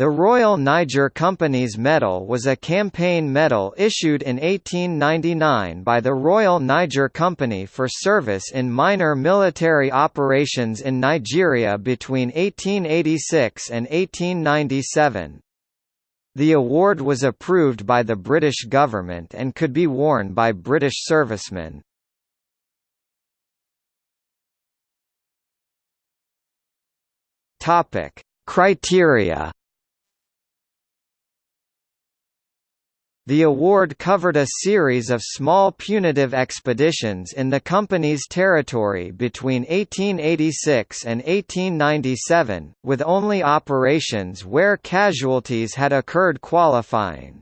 The Royal Niger Company's medal was a campaign medal issued in 1899 by the Royal Niger Company for service in minor military operations in Nigeria between 1886 and 1897. The award was approved by the British government and could be worn by British servicemen. Criteria The award covered a series of small punitive expeditions in the company's territory between 1886 and 1897, with only operations where casualties had occurred qualifying.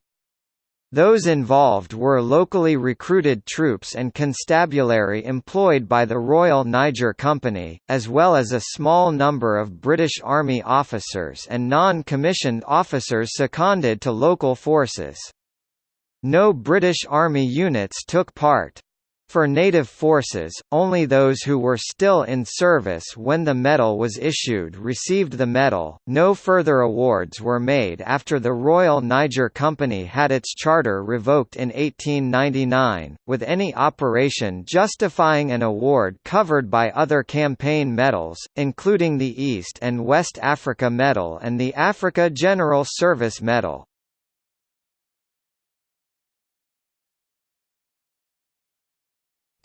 Those involved were locally recruited troops and constabulary employed by the Royal Niger Company, as well as a small number of British Army officers and non-commissioned officers seconded to local forces. No British Army units took part. For native forces, only those who were still in service when the medal was issued received the medal. No further awards were made after the Royal Niger Company had its charter revoked in 1899, with any operation justifying an award covered by other campaign medals, including the East and West Africa Medal and the Africa General Service Medal.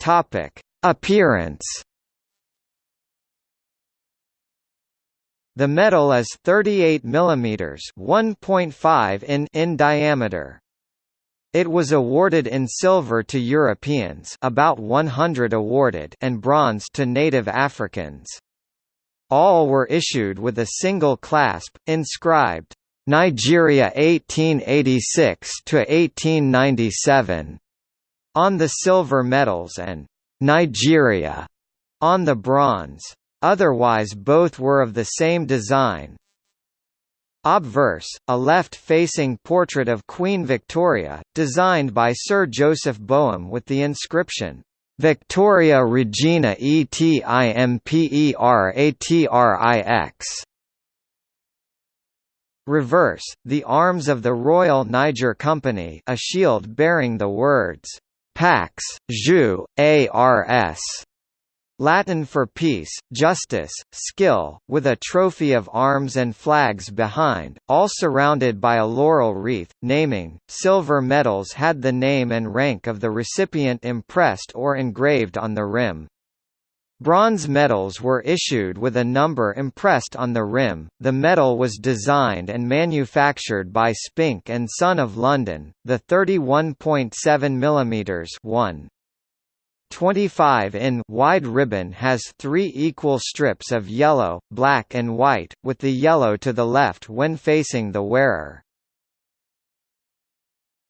Topic: Appearance. The medal is 38 mm 1.5 in in diameter. It was awarded in silver to Europeans about 100 awarded and bronze to native Africans. All were issued with a single clasp, inscribed, "'Nigeria 1886–1897' on the silver medals and Nigeria on the bronze. Otherwise both were of the same design. Obverse, a left-facing portrait of Queen Victoria, designed by Sir Joseph Boehm with the inscription, Victoria Regina Etimpereatrix. Reverse, the arms of the Royal Niger Company a shield bearing the words, Pax, jus, ars. Latin for peace, justice, skill, with a trophy of arms and flags behind, all surrounded by a laurel wreath. Naming Silver medals had the name and rank of the recipient impressed or engraved on the rim. Bronze medals were issued with a number impressed on the rim. The medal was designed and manufactured by Spink and Son of London. The 31.7 mm 1 25 in wide ribbon has three equal strips of yellow, black and white, with the yellow to the left when facing the wearer.